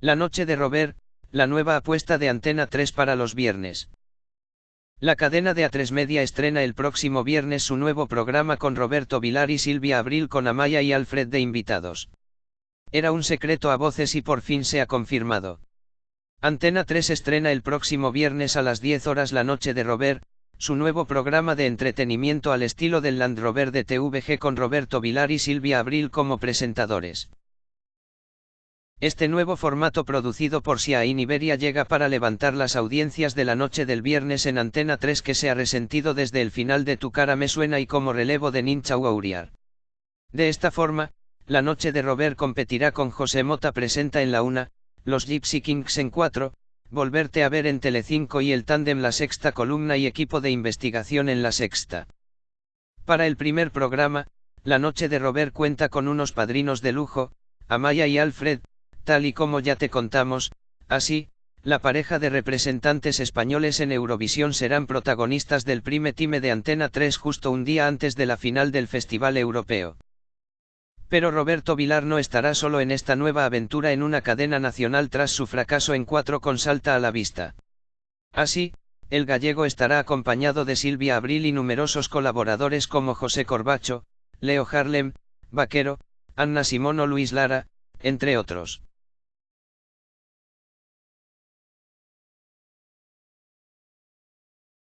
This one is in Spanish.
La noche de Robert, la nueva apuesta de Antena 3 para los viernes. La cadena de A3 Media estrena el próximo viernes su nuevo programa con Roberto Vilar y Silvia Abril con Amaya y Alfred de invitados. Era un secreto a voces y por fin se ha confirmado. Antena 3 estrena el próximo viernes a las 10 horas la noche de Robert, su nuevo programa de entretenimiento al estilo del Land Rover de TVG con Roberto Vilar y Silvia Abril como presentadores. Este nuevo formato producido por Siain Iberia llega para levantar las audiencias de la noche del viernes en Antena 3 que se ha resentido desde el final de Tu cara me suena y como relevo de Ninchau Auriar. De esta forma, la noche de Robert competirá con José Mota presenta en la una, los Gypsy Kings en 4, Volverte a ver en Telecinco y el tándem La Sexta Columna y equipo de investigación en La Sexta. Para el primer programa, La Noche de Robert cuenta con unos padrinos de lujo, Amaya y Alfred, tal y como ya te contamos, así, la pareja de representantes españoles en Eurovisión serán protagonistas del Prime Time de Antena 3 justo un día antes de la final del Festival Europeo. Pero Roberto Vilar no estará solo en esta nueva aventura en una cadena nacional tras su fracaso en cuatro con Salta a la vista. Así, el gallego estará acompañado de Silvia Abril y numerosos colaboradores como José Corbacho, Leo Harlem, Vaquero, Anna Simón o Luis Lara, entre otros.